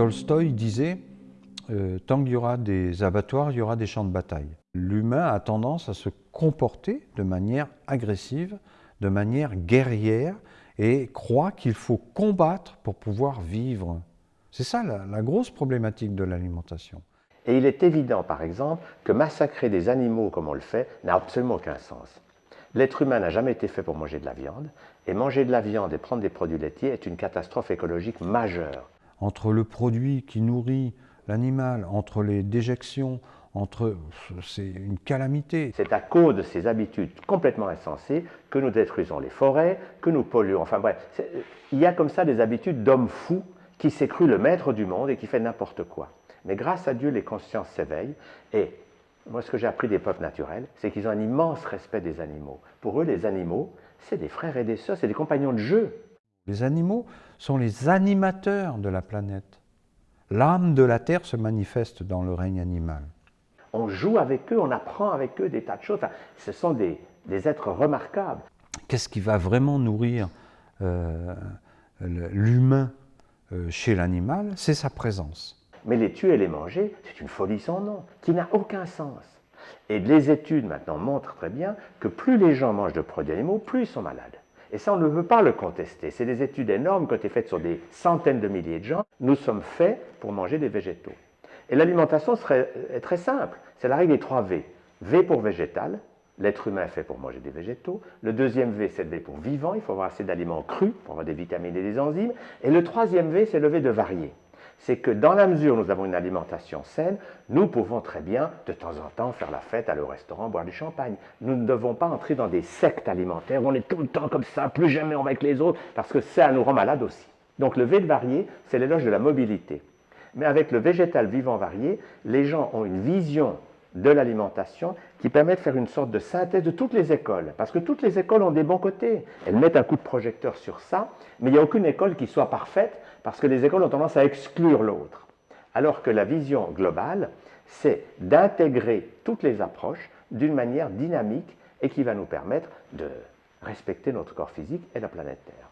Tolstoï disait euh, Tant qu'il y aura des abattoirs, il y aura des champs de bataille. L'humain a tendance à se comporter de manière agressive, de manière guerrière, et croit qu'il faut combattre pour pouvoir vivre. C'est ça la, la grosse problématique de l'alimentation. Et il est évident, par exemple, que massacrer des animaux comme on le fait n'a absolument aucun sens. L'être humain n'a jamais été fait pour manger de la viande, et manger de la viande et prendre des produits laitiers est une catastrophe écologique majeure. Entre le produit qui nourrit l'animal, entre les déjections, entre c'est une calamité. C'est à cause de ces habitudes complètement insensées que nous détruisons les forêts, que nous polluons. Enfin bref, il y a comme ça des habitudes d'hommes fous qui s'est cru le maître du monde et qui fait n'importe quoi. Mais grâce à Dieu, les consciences s'éveillent et moi, ce que j'ai appris des peuples naturels, c'est qu'ils ont un immense respect des animaux. Pour eux, les animaux, c'est des frères et des sœurs, c'est des compagnons de jeu. Les animaux sont les animateurs de la planète. L'âme de la Terre se manifeste dans le règne animal. On joue avec eux, on apprend avec eux des tas de choses. ce sont des, êtres remarquables. Qu'est-ce qui va vraiment nourrir euh, l'humain euh, chez l'animal? C'est sa présence. Mais les tuer et les manger, c'est une folie sans nom, qui n'a aucun sens. Et les études maintenant montrent très bien que plus les gens mangent de produits animaux, plus ils sont malades. Et ça, on ne veut pas le contester. C'est des études énormes qui ont été faites sur des centaines de milliers de gens. Nous sommes faits pour manger des végétaux. Et l'alimentation est très simple. C'est la règle des trois V. V pour végétal, l'être humain est fait pour manger des végétaux. Le deuxième V, c'est le V pour vivant, il faut avoir assez d'aliments crus pour avoir des vitamines et des enzymes. Et le troisième V, c'est le V de varié c'est que dans la mesure où nous avons une alimentation saine, nous pouvons très bien, de temps en temps, faire la fête, aller au restaurant, boire du champagne. Nous ne devons pas entrer dans des sectes alimentaires où on est tout le temps comme ça, plus jamais on va avec les autres, parce que ça nous rend malade aussi. Donc le V de varié, c'est l'éloge de la mobilité. Mais avec le végétal vivant varié, les gens ont une vision de l'alimentation qui permet de faire une sorte de synthèse de toutes les écoles. Parce que toutes les écoles ont des bons côtés. Elles mettent un coup de projecteur sur ça, mais il n'y a aucune école qui soit parfaite parce que les écoles ont tendance à exclure l'autre. Alors que la vision globale, c'est d'intégrer toutes les approches d'une manière dynamique et qui va nous permettre de respecter notre corps physique et la planète Terre.